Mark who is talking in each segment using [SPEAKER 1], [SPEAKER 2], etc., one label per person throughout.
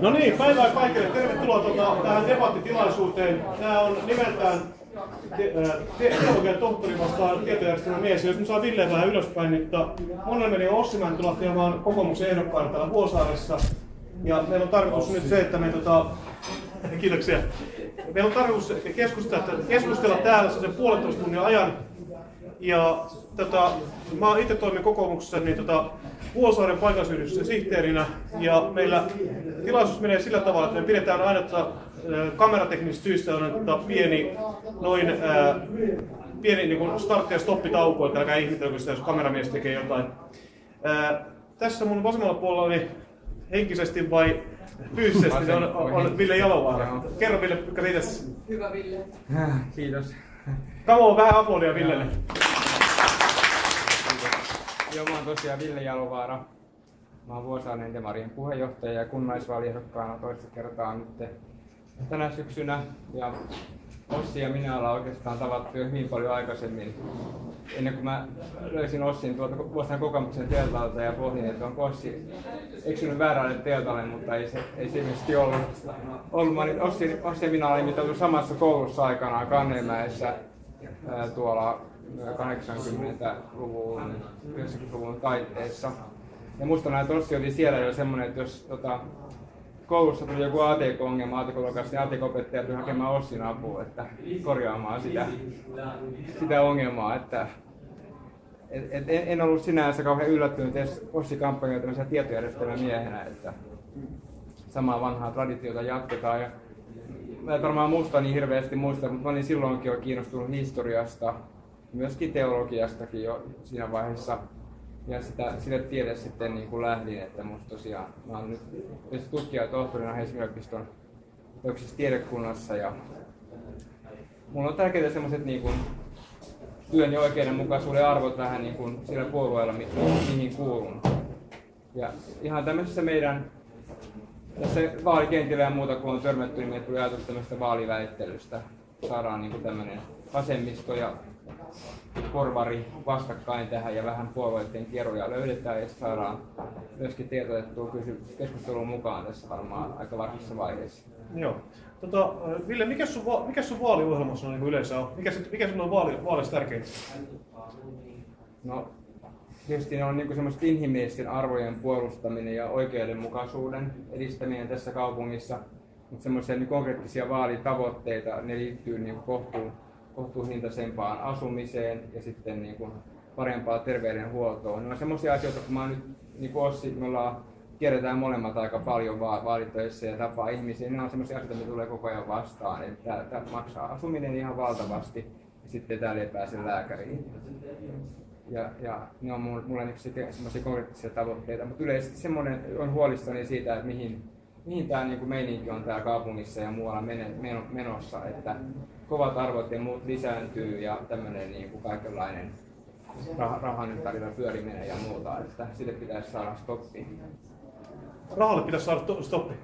[SPEAKER 1] No niin, päivää kaikille. Tervetuloa tuota, tähän debattitilaisuuteen. Tämä on nimeltään teologian tohtori vastaan tietojärjestelmän mies. Jos nyt saa Ville vähän ylöspäin, niin mun nimeni on Ossi Mäntylä ja mä oon kokoomuksen ehdokkaana täällä Vuosaaressa. Ja meillä on tarkoitus nyt se, että me tota, kiitoksia. Meillä on tarkoitus keskustella, keskustella täällä sen puolentoista tunnin ajan. Ja tota, mä itse toimin kokoomuksessa niin tota, Vuosaaren paikallisyhdistyksen sihteerinä. Ja meillä tilaisuus menee sillä tavalla, että me pidetään aina tota, kamerateknisistä syistä on pieni, noin ää, pieni niin kuin startti- ja stoppitauko, että älkää ihmetelkö sitä, jos kameramies tekee jotain. Ää, tässä mun vasemmalla puolella niin henkisesti vai fyysisesti on, on Ville Jalovaara. Kerro Ville, mikä.
[SPEAKER 2] Hyvä Ville.
[SPEAKER 3] Kiitos.
[SPEAKER 1] Kamo vähän aplodia Villelle.
[SPEAKER 3] Joo, mä oon tosiaan Ville Jalovaara. Mä oon Vuosaarinen Demarien puheenjohtaja ja kunnallisvaaliehdokkaana toista kertaa nyt tänä syksynä. Ja Ossi ja minä ollaan oikeastaan tavattu jo hyvin paljon aikaisemmin. Ennen kuin mä löysin Ossin tuolta Vuosaaren kokoomuksen teltalta ja pohdin, että onko Ossi eksynyt väärälle teltalle, mutta ei se, ei se ilmeisesti ollut. ollut. Mä olin, Ossi, Ossi ja minä olimme samassa koulussa aikanaan Kannemäessä tuolla 80-luvun, 90-luvun taitteessa. Ja musta että Ossi oli siellä jo semmoinen, että jos tota, koulussa tuli joku ATK-ongelma ATK-luokassa, niin ATK-opettaja tuli hakemaan Ossin apua, että korjaamaan sitä, sitä ongelmaa. Että, et, et, en, ollut sinänsä kauhean yllättynyt edes Ossi kampanjoita tämmöisenä tietojärjestelmän miehenä, että samaa vanhaa traditiota jatketaan. Ja mä en varmaan muista niin hirveästi muista, mutta mä olin silloinkin jo kiinnostunut historiasta, myöskin teologiastakin jo siinä vaiheessa ja sitä, sille tiede sitten niin kuin lähdin, että musta tosiaan, mä oon nyt tutkija tohtorina Helsingin yliopiston tiedekunnassa ja mulla on tärkeitä semmoiset niin kuin, työn ja oikeudenmukaisuuden arvot vähän niin kuin sillä puolueella, mi- mihin kuulun. Ja ihan tämmöisessä meidän tässä vaalikentillä ja muuta, kun on törmätty, niin meille tuli ajatus tämmöistä vaaliväittelystä. Saadaan niin kuin tämmöinen vasemmisto ja porvari vastakkain tähän ja vähän puolueiden kierroja löydetään ja saadaan myöskin tietotettua keskusteluun mukaan tässä varmaan aika varhaisessa vaiheessa.
[SPEAKER 1] Joo. Tota, Ville, mikä sun, mikä sun vaaliohjelmassa on niin yleensä on? Mikä, mikä sun on vaali, vaaleissa tärkeintä?
[SPEAKER 3] No, tietysti ne on niin semmoista inhimillisten arvojen puolustaminen ja oikeudenmukaisuuden edistäminen tässä kaupungissa. Mutta semmoisia niin konkreettisia vaalitavoitteita, ne liittyy niin kohtuun kohtuuhintaisempaan asumiseen ja sitten niin kuin parempaa terveydenhuoltoon. Ne on semmoisia asioita, kun mä nyt niin kuin Ossi, me ollaan, tiedetään molemmat aika paljon va- vaalitöissä ja tapaa ihmisiä, ne on semmoisia asioita, mitä tulee koko ajan vastaan. Tämä maksaa asuminen ihan valtavasti ja sitten täällä ei pääse lääkäriin. Ja, ja ne on mulle niin semmoisia konkreettisia tavoitteita, mutta yleisesti semmoinen on huolissani siitä, että mihin, mihin tämä niin meininki on täällä kaupungissa ja muualla menossa, että kovat arvot ja muut lisääntyy ja tämmöinen niin kuin kaikenlainen rah- rahan ympärillä pyöriminen ja muuta, että sille pitäisi saada stoppi.
[SPEAKER 1] Rahalle pitäisi saada to- stoppi?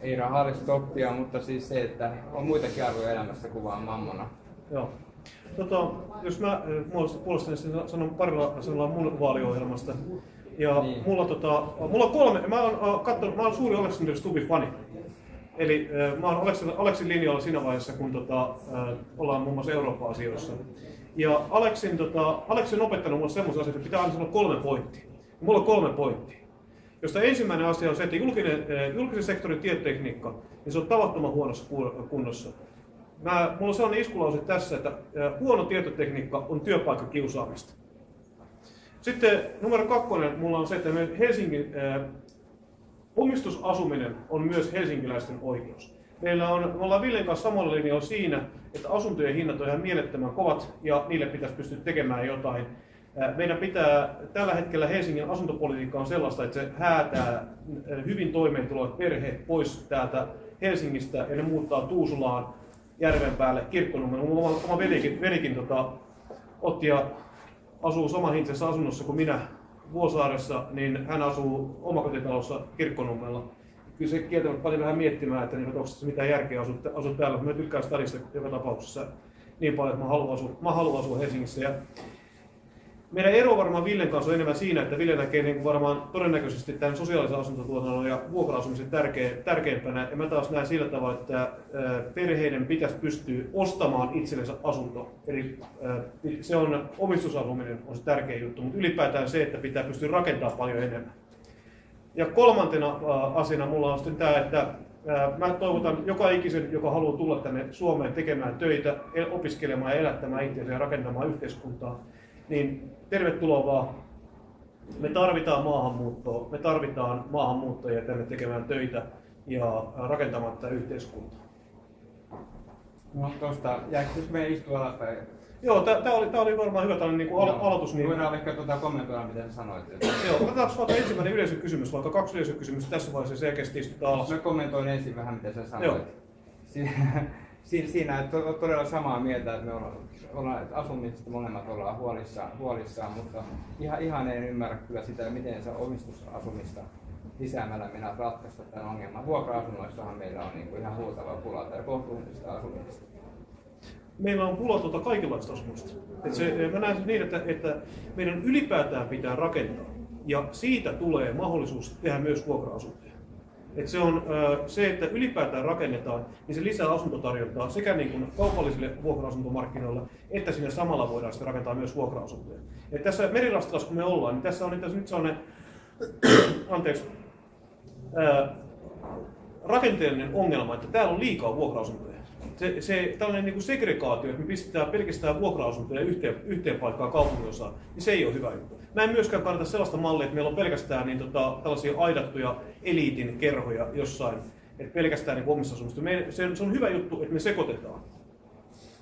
[SPEAKER 3] Ei rahalle stoppia, mutta siis se, että on muitakin arvoja elämässä kuin vaan mammona.
[SPEAKER 1] Joo. Tota, jos mä puolestani sanon parilla sanalla mun vaaliohjelmasta. Ja niin. mulla, tota, mulla on kolme, mä oon, katsonut, mä oon suuri Alexander Stubbin fani. Eli äh, mä oon Aleksin, Aleksin linjalla siinä vaiheessa, kun tota, äh, ollaan muun muassa Eurooppa-asioissa. Ja Aleksin, tota, Aleksin on opettanut mulle semmoisen asian, että pitää aina sanoa kolme pointtia. Mulla on kolme pointtia. Josta ensimmäinen asia on se, että julkinen, äh, julkisen sektorin tietotekniikka, niin se on tavattoman huonossa kunnossa. Mä, mulla on sellainen iskulause tässä, että äh, huono tietotekniikka on työpaikkakiusaamista. Sitten numero kakkonen mulla on se, että Helsingin äh, Omistusasuminen on myös helsinkiläisten oikeus. Meillä on, me ollaan Villen kanssa samalla linjalla siinä, että asuntojen hinnat on ihan mielettömän kovat ja niille pitäisi pystyä tekemään jotain. Meidän pitää, tällä hetkellä Helsingin asuntopolitiikka on sellaista, että se häätää hyvin toimeentulevat perheet pois täältä Helsingistä ja ne muuttaa Tuusulaan järven päälle kirkkonummen. Oma, oma velikin, velikin tota, otti ja asuu samanhintaisessa asunnossa kuin minä Vuosaaressa, niin hän asuu omakotitalossa Kirkkonummella. Kyllä se kieltämättä paljon vähän miettimään, että niin, onko se järkeä asua, asua täällä. Mä tykkään stadista joka tapauksessa niin paljon, että mä haluan asua, mä haluan asua Helsingissä. Ja Meidän ero varmaan Villen kanssa on enemmän siinä, että Ville näkee niin kuin varmaan todennäköisesti tämän sosiaalisen asuntotuotannon ja vuokra-asumisen tärkeimpänä. Ja mä taas näen sillä tavalla, että perheiden pitäisi pystyä ostamaan itsellensä asunto. Eli se on, omistusasuminen on se tärkeä juttu, mutta ylipäätään se, että pitää pystyä rakentamaan paljon enemmän. Ja kolmantena asiana mulla on sitten tämä, että mä toivotan joka ikisen, joka haluaa tulla tänne Suomeen tekemään töitä, el- opiskelemaan ja elättämään itseänsä ja rakentamaan yhteiskuntaa, niin tervetuloa vaan. Me tarvitaan maahanmuuttoa, me tarvitaan maahanmuuttajia tänne tekemään töitä ja rakentamaan tätä yhteiskuntaa.
[SPEAKER 3] No tosta, jääkö meidän istua alaspäin?
[SPEAKER 1] Joo, tämä oli, tää oli varmaan hyvä tällainen niin al- aloitus. Niin,
[SPEAKER 3] Voidaan ehkä tuota kommentoida, mitä sanoit. että-
[SPEAKER 1] joo, otetaan vaikka ensimmäinen yleisökysymys, vaikka kaksi yleisökysymystä tässä vaiheessa selkeästi istutaan alas.
[SPEAKER 3] Mä kommentoin ensin vähän, mitä sä
[SPEAKER 1] Joo.
[SPEAKER 3] sanoit. Si- Siinä, siinä että on todella samaa mieltä, että me ollaan, että asumisesta molemmat ollaan huolissaan, huolissaan mutta ihan, ihan en ymmärrä kyllä sitä, miten se omistusasumista lisäämällä mennä ratkaista tämän ongelman. Vuokra-asunnoissahan meillä on niin kuin ihan huutava pula tai kohtuullisesta asumisesta.
[SPEAKER 1] meillä on pula tuota kaikenlaista asumusta. Et se, mä näen niin, että, että meidän ylipäätään pitää rakentaa. Ja siitä tulee mahdollisuus tehdä myös vuokra-asuntoja. Et se on se, että ylipäätään rakennetaan, niin se lisää asuntotarjontaa sekä niin kuin kaupallisille vuokra-asuntomarkkinoille, että sinne samalla voidaan sitten rakentaa myös vuokra-asuntoja. Et tässä merirastilassa kun me ollaan, niin tässä on asiassa nyt sellainen, anteeksi, ö, rakenteellinen ongelma, että täällä on liikaa vuokra-asuntoja. Se, se tällainen niin kuin segregaatio, että me pistetään pelkästään vuokra-asuntoja yhteen, yhteen paikkaan kaupunginosaan, niin se ei ole hyvä juttu. Mä en myöskään kannata sellaista mallia, että meillä on pelkästään niin, tota, tällaisia aidattuja eliitin kerhoja jossain, että pelkästään niin omistusasumista. Me, se, se on hyvä juttu, että me sekoitetaan.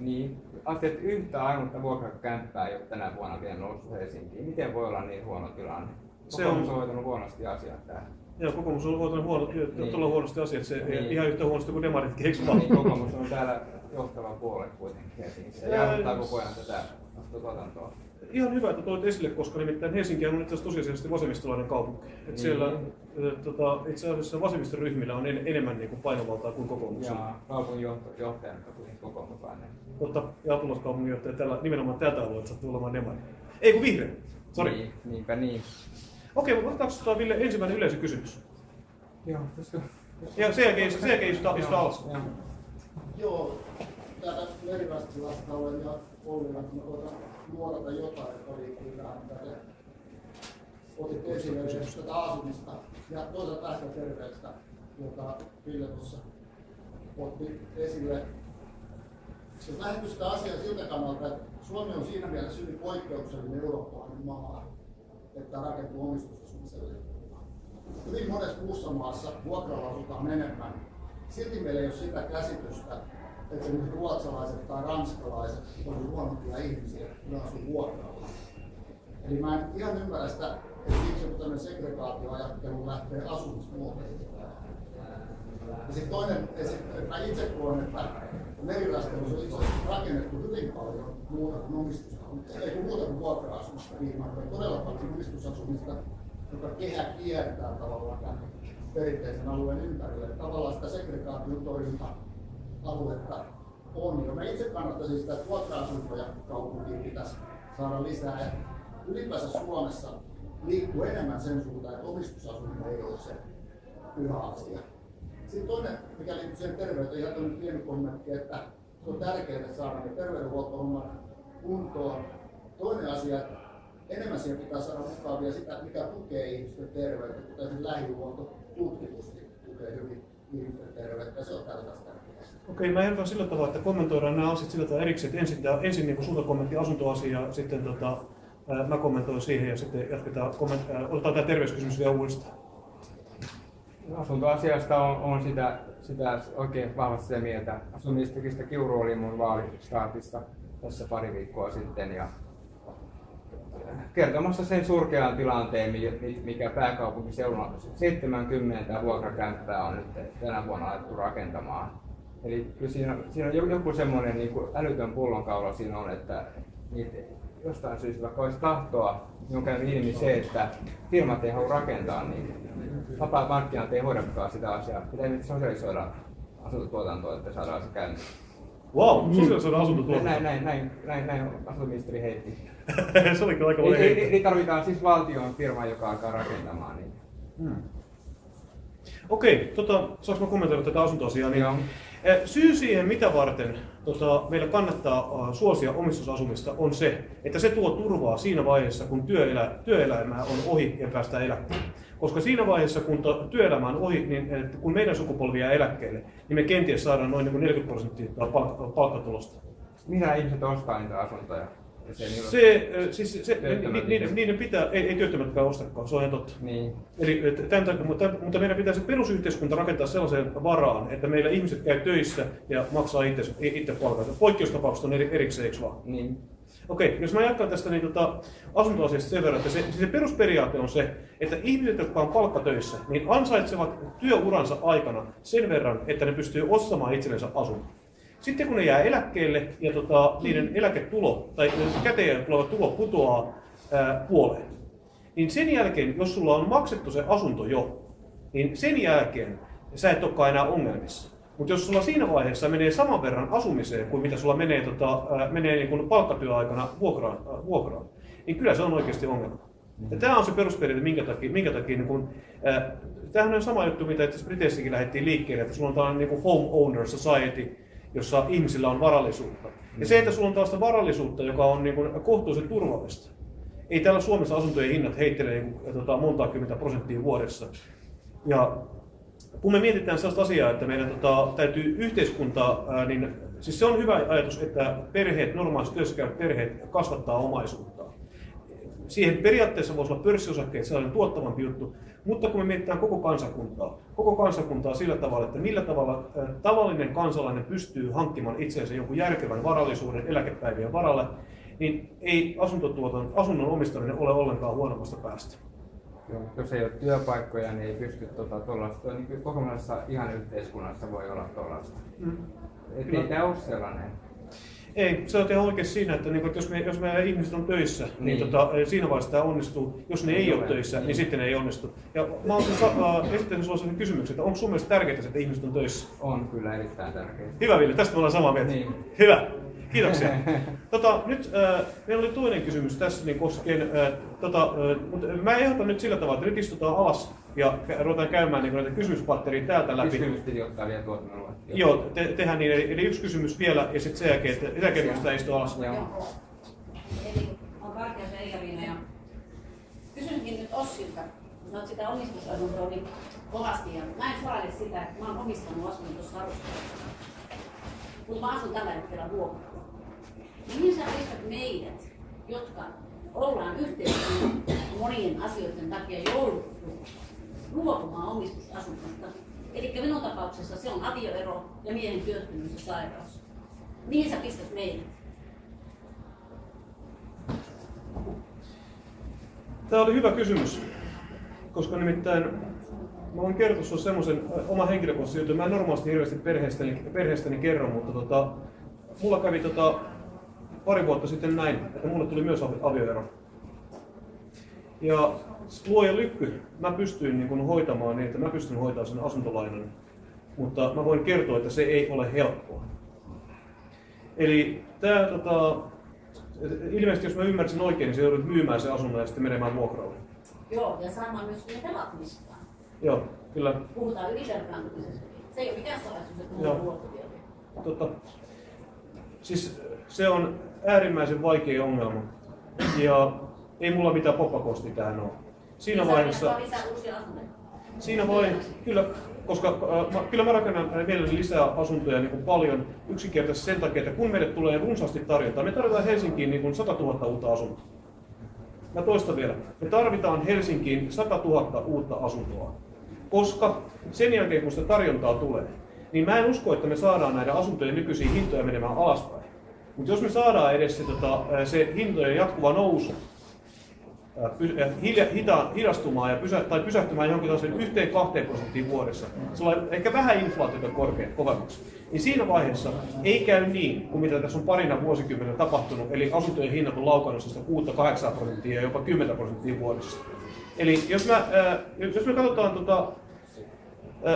[SPEAKER 3] Niin, että yhtä ainutta vuokrakämppää ei ole tänä vuonna vielä noussut Helsinkiin. Miten voi olla niin huono tilanne?
[SPEAKER 1] Se on-
[SPEAKER 3] on hoitanut huonosti asiat täällä.
[SPEAKER 1] Ja kokoomus on hoitanut huono,
[SPEAKER 3] Niin.
[SPEAKER 1] todella huonosti asiat, se
[SPEAKER 3] Niin.
[SPEAKER 1] ihan yhtä huonosti kuin demaritkin, eikö vaan?
[SPEAKER 3] Niin kokoomus on täällä johtava puolue kuitenkin. Ja
[SPEAKER 1] Ää,
[SPEAKER 3] jarruttaa koko ajan tätä tuotantoa.
[SPEAKER 1] Ihan hyvä, että toit esille, koska nimittäin Helsinki on itse asiassa tosiasiallisesti vasemmistolainen kaupunki. Et
[SPEAKER 3] Niin.
[SPEAKER 1] siellä tota, itse asiassa vasemmistoryhmillä on en, enemmän niin kuin painovaltaa kuin kokoomuksella.
[SPEAKER 3] Ja kaupungin johto- johtajana on kuitenkin kokoomuslainen.
[SPEAKER 1] Totta, ja apulaiskaupunginjohtaja tällä, nimenomaan tältä alueelta sattuu olemaan demari. Ei kun vihreä. Sori.
[SPEAKER 3] Niin, niinpä niin.
[SPEAKER 1] Okei, mutta otetaanko tota, Ville ensimmäinen yleisökysymys?
[SPEAKER 3] Joo, koska...
[SPEAKER 1] Ja sen jälkeen, sen jälkeen istutaan, istutaan alas.
[SPEAKER 3] Joo.
[SPEAKER 2] Joo, täällä Merirastilasta olen ja Ollilla, kun mä koitan nuorata jotain, että liittyy tähän, mitä te otitte esille tätä asumista ja toisaalta tästä terveydestä, jota Ville tuossa otti esille. Jos lähdetty sitä asiaa siltä kannalta, että Suomi on siinä mielessä hyvin poikkeuksellinen eurooppalainen maa, että rakentuu omistusasumiselle. Hyvin monessa muussa maassa vuokralla asutaan enemmän. Silti meillä ei ole sitä käsitystä, että ruotsalaiset tai ranskalaiset on huonompia ihmisiä, kun asuu vuokralla. Eli mä en ihan ymmärrä sitä, että miksi joku tämmöinen segregaatioajattelu lähtee asumismuotoihin. Ja sitten toinen esimerkki, että mä itse koen, että merirastelussa on itse asiassa rakennettu hyvin paljon muuta kuin omistusasumista, ei kun muuta kuin vuokra-asumista viime aikoina, todella paljon omistusasumista, joka kehä kiertää tavallaan tämän perinteisen alueen ympärille. Tavallaan sitä segregaation torjunta aluetta on. Ja mä itse kannattaisin sitä, että vuokra-asuntoja kaupunkiin pitäisi saada lisää. Ja ylipäänsä Suomessa liikkuu enemmän sen suuntaan, että omistusasuminen ei ole se pyhä asia. Sitten toinen, mikä liittyy siihen terveyteen, ihan tämmöinen pieni kommentti, että se on tärkeää saada ne terveydenhuoltohommat kuntoon. Toinen asia, että enemmän siihen pitää saada mukaan vielä sitä, mikä tukee ihmisten terveyttä, kuten esimerkiksi lähihuolto tutkitusti tukee hyvin ihmisten terveyttä, ja se on tärkeää.
[SPEAKER 1] Okei, mä ehdotan sillä tavalla, että kommentoidaan nämä asiat sillä tavalla erikseen, että ensin, ensin niin sulta kommentti asuntoasia, ja sitten tota, mä kommentoin siihen ja sitten jatketaan, komment, otetaan tämä terveyskysymys vielä uudestaan.
[SPEAKER 3] Asuntoasiasta on, on sitä, sitä oikein vahvasti sitä mieltä. Asumistekistä Kiuru oli mun vaalistaatissa tässä pari viikkoa sitten ja kertomassa sen surkean tilanteen, mi- mikä pääkaupunkiseudulla 70 vuokrakämppää on nyt tänä vuonna alettu rakentamaan. Eli kyllä siinä, siinä on joku semmoinen niin älytön pullonkaula siinä on, että niitä jostain syystä vaikka olisi tahtoa, niin on käynyt ilmi se, että firmat ei halua rakentaa niin vapaat markkinat ei hoidakaan sitä asiaa. Pitää nyt sosialisoida asuntotuotantoa, että saadaan se käyntiin.
[SPEAKER 1] Wow, sosiaalisen asuntotuotanto.
[SPEAKER 3] Näin, näin, näin, näin, näin asuntoministeri heitti.
[SPEAKER 1] se oli kyllä aika
[SPEAKER 3] Ei,
[SPEAKER 1] paljon
[SPEAKER 3] ei, ei, tarvitaan siis valtion firma, joka alkaa rakentamaan niitä.
[SPEAKER 1] Hmm. Okei, tota, saanko mä kommentoida tätä asuntoasiaa? Niin,
[SPEAKER 3] Joo.
[SPEAKER 1] eh, Syy siihen, mitä varten tota, meillä kannattaa äh, suosia omistusasumista, on se, että se tuo turvaa siinä vaiheessa, kun työelä, työelämä on ohi ja päästään eläkkeelle. Koska siinä vaiheessa, kun työelämä on ohi, niin että kun meidän sukupolvi jää eläkkeelle, niin me kenties saadaan noin niin kuin 40 prosenttia palk- palkkatulosta.
[SPEAKER 3] Mitä ihmiset ostaa niitä asuntoja? Ole-
[SPEAKER 1] Se, siis se,
[SPEAKER 3] Työttömät
[SPEAKER 1] ni, ni,
[SPEAKER 3] ihmiset.
[SPEAKER 1] niiden pitää, ei, ei työttömätkään ostakaan, se on ihan totta.
[SPEAKER 3] Niin.
[SPEAKER 1] Eli tämän takia, mutta, mutta meidän pitäisi perusyhteiskunta rakentaa sellaiseen varaan, että meillä ihmiset käy töissä ja maksaa itse, itse palkat. Poikkeustapaukset on eri, erikseen, eikö vaan?
[SPEAKER 3] Niin.
[SPEAKER 1] Okei, jos mä jatkan tästä niin tota, asuntoasiasta sen verran, että se, se perusperiaate on se, että ihmiset, jotka on palkkatöissä, niin ansaitsevat työuransa aikana sen verran, että ne pystyy ostamaan itsellensä asunnon. Sitten kun ne jää eläkkeelle ja tota, niiden eläketulo tai käteen tuleva tulo putoaa ää, puoleen, niin sen jälkeen, jos sulla on maksettu se asunto jo, niin sen jälkeen sä et olekaan enää ongelmissa. Mutta jos sulla siinä vaiheessa menee saman verran asumiseen kuin mitä sulla menee, tota, ää, menee niin kuin palkkatyöaikana vuokraan, ää, vuokraan, niin kyllä se on oikeasti ongelma. Ja tämä on se perusperiaate, minkä takia, minkä takia niin kun, ää, tämähän on sama juttu, mitä itse Briteissäkin lähdettiin liikkeelle, että sulla on tällainen niin home owner society, jossa ihmisillä on varallisuutta. Ja se, että sulla on tällaista varallisuutta, joka on niin kuin kohtuullisen turvallista. Ei täällä Suomessa asuntojen hinnat heittele niin kuin, tota, monta kymmentä prosenttia vuodessa. Ja kun me mietitään sellaista asiaa, että meidän tota, täytyy yhteiskuntaa, ää, niin siis se on hyvä ajatus, että perheet, normaalisti työssä perheet kasvattaa omaisuutta. Siihen periaatteessa voisi olla pörssiosakkeet sellainen tuottavampi juttu, mutta kun me mietitään koko kansakuntaa, koko kansakuntaa sillä tavalla, että millä tavalla tavallinen kansalainen pystyy hankkimaan itseensä jonkun järkevän varallisuuden eläkepäivien varalle, niin ei asuntotuoton, asunnon omistaminen ole ollenkaan huonommasta päästä.
[SPEAKER 3] Joo, jos ei ole työpaikkoja, niin ei pysty tota, tuollaista. Niin kyllä kokonaisessa ihan yhteiskunnassa voi olla tuollaista.
[SPEAKER 1] Mm.
[SPEAKER 3] Ei tämä ole sellainen.
[SPEAKER 1] Ei, se on ihan oikein siinä, että, niinku, että jos, me, jos meidän ihmiset on töissä, niin,
[SPEAKER 3] Niin.
[SPEAKER 1] niin tota, siinä vaiheessa tämä onnistuu. Jos ne ei,
[SPEAKER 3] Ei
[SPEAKER 1] ole töissä, niin.
[SPEAKER 3] Niin.
[SPEAKER 1] sitten ne ei onnistu. Ja mä olen äh, esittänyt sinulle sellaisen kysymyksen, että onko sun mielestä tärkeää, että ihmiset on töissä?
[SPEAKER 3] On kyllä erittäin tärkeää.
[SPEAKER 1] Hyvä Ville, tästä me ollaan samaa mieltä.
[SPEAKER 3] Niin.
[SPEAKER 1] Hyvä, kiitoksia. tota, nyt äh, meillä oli toinen kysymys tässä niin koskien, äh, tota, äh, mutta mä ehdotan nyt sillä tavalla, että nyt istutaan alas ja ruvetaan käymään niin näitä kysymyspatteria täältä läpi.
[SPEAKER 3] Kysymys piti ottaa vielä tuolta minulle.
[SPEAKER 1] Joo, te, tehdään niin, eli eli yksi kysymys vielä ja sitten sen jälkeen, että sen jälkeen pystytään istumaan alas.
[SPEAKER 3] Joo.
[SPEAKER 4] Eli on Kartias Eija-Liina ja kysynkin nyt Ossilta, kun oot sitä omistusasuntoa niin kovasti ja mä en salaile sitä, että mä oon omistanut asunnon tuossa. Mutta mä asun tällä hetkellä vuokralla. Mihin sä pistät meidät, jotka ollaan yhteiskunnan monien asioiden takia jouduttu luopumaan omistusasunnosta? Eli minun tapauksessa se on avioero ja miehen työttömyys ja sairaus. Mihin sä pistät meidät?
[SPEAKER 1] Tämä oli hyvä kysymys, koska nimittäin mä voin kertoa sinulle semmoisen oman henkilökohtaisen jutun. Mä en normaalisti hirveästi perheestäni, perheestäni kerro, mutta tota, mulla kävi tota, pari vuotta sitten näin, että mulle tuli myös avi- avioero. Ja luoja lykky, mä pystyin niin kun hoitamaan niin, että mä pystyn hoitamaan sen asuntolainan, mutta mä voin kertoa, että se ei ole helppoa. Eli tämä tota, ilmeisesti jos mä ymmärsin oikein, niin se joudut myymään se asunnon ja sitten menemään vuokralle.
[SPEAKER 4] Joo, ja saamaan myös ne velat.
[SPEAKER 1] Joo, kyllä.
[SPEAKER 4] Puhutaan ylivelkaantumisesta. Se ei ole mikään salaisuus, että mulla on.
[SPEAKER 1] Tota, siis se on äärimmäisen vaikea ongelma. Ja ei mulla mitään poppakosti tähän ole. Siinä vaiheessa, siinä voi, kyllä, koska äh, mä, kyllä mä rakennan mielelläni lisää asuntoja niin kuin paljon yksinkertaisesti sen takia, että kun meille tulee runsaasti tarjontaa, me tarvitaan Helsinkiin niin kuin 100 000 uutta asuntoa. Mä toistan vielä. Me tarvitaan Helsinkiin 100 000 uutta asuntoa. Koska sen jälkeen, kun sitä tarjontaa tulee, niin mä en usko, että me saadaan näiden asuntojen nykyisiä hintoja menemään alaspäin. Mutta jos me saadaan edes se, tota, se hintojen jatkuva nousu hilja, hita, hidastumaan ja pysä, tai pysähtymään johonkin tällaiseen yhteen kahteen prosenttiin vuodessa, sellainen ehkä vähän inflaatiota korkea, kovemmaksi, niin siinä vaiheessa ei käy niin, kuin mitä tässä on parina vuosikymmenellä tapahtunut, eli asuntojen hinnat on laukannut sitä 6-8 prosenttia ja jopa 10 prosenttia vuodessa. Eli jos, ää, jos me katsotaan tota,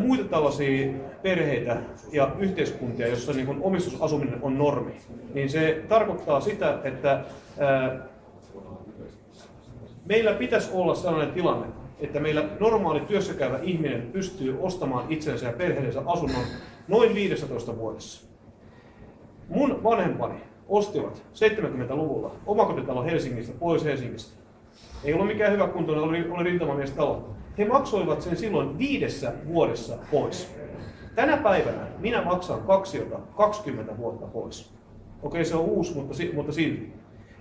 [SPEAKER 1] muita tällaisia perheitä ja yhteiskuntia, joissa niin kuin omistusasuminen on normi, niin se tarkoittaa sitä, että meillä pitäisi olla sellainen tilanne, että meillä normaali työssäkäyvä ihminen pystyy ostamaan itsensä ja perheensä asunnon noin 15 vuodessa. Mun vanhempani ostivat 70-luvulla omakotitalon Helsingistä pois Helsingistä. Ei ollut mikään hyvä kuntoinen, oli, oli rintamamiestalo. He maksoivat sen silloin viidessä vuodessa pois. Tänä päivänä minä maksan kaksiota 20 vuotta pois. Okei, se on uusi, mutta, mutta silti.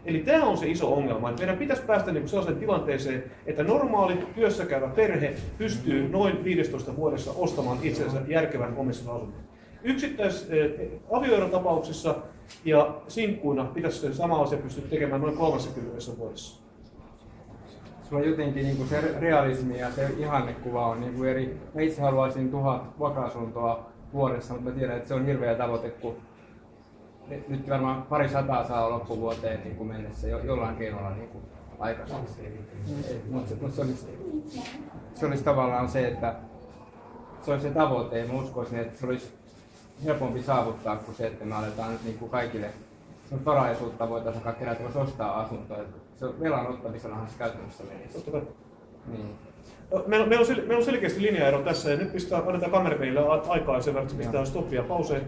[SPEAKER 1] Eli tämä on se iso ongelma, että meidän pitäisi päästä niin sellaiseen tilanteeseen, että normaali työssäkäyvä perhe pystyy noin 15 vuodessa ostamaan itsensä järkevän omistusasunnon. Yksittäis eh, avioerotapauksissa ja sinkkuina pitäisi se sama asia pystyä tekemään noin 30 vuodessa.
[SPEAKER 3] Sulla on jotenkin niin kuin se realismi ja se ihannekuva on niin kuin eri. Mä itse haluaisin tuhat vuokra-asuntoa vuodessa, mutta mä tiedän, että se on hirveä tavoite, kun nyt- varmaan pari sataa saa loppuvuoteen niin kuin mennessä jo, jollain keinolla niin kuin aikaiseksi. Mutta mut se, olisi, se olisi tavallaan se, että se olisi se tavoite. Ja mä uskoisin, että se olisi helpompi saavuttaa kuin se, että me aletaan nyt niin kuin kaikille varaisuutta voitaisiin kerätä, voisi ostaa asuntoja. Se on velan ottamisenahan se käytännössä menisi.
[SPEAKER 1] Totta kai.
[SPEAKER 3] Niin.
[SPEAKER 1] Meillä, on- meillä, on, sel- meillä on selkeästi linjaero tässä ja nyt pistää, annetaan kamerapeille aikaa ja sen verran, että pistää stoppia pauseen.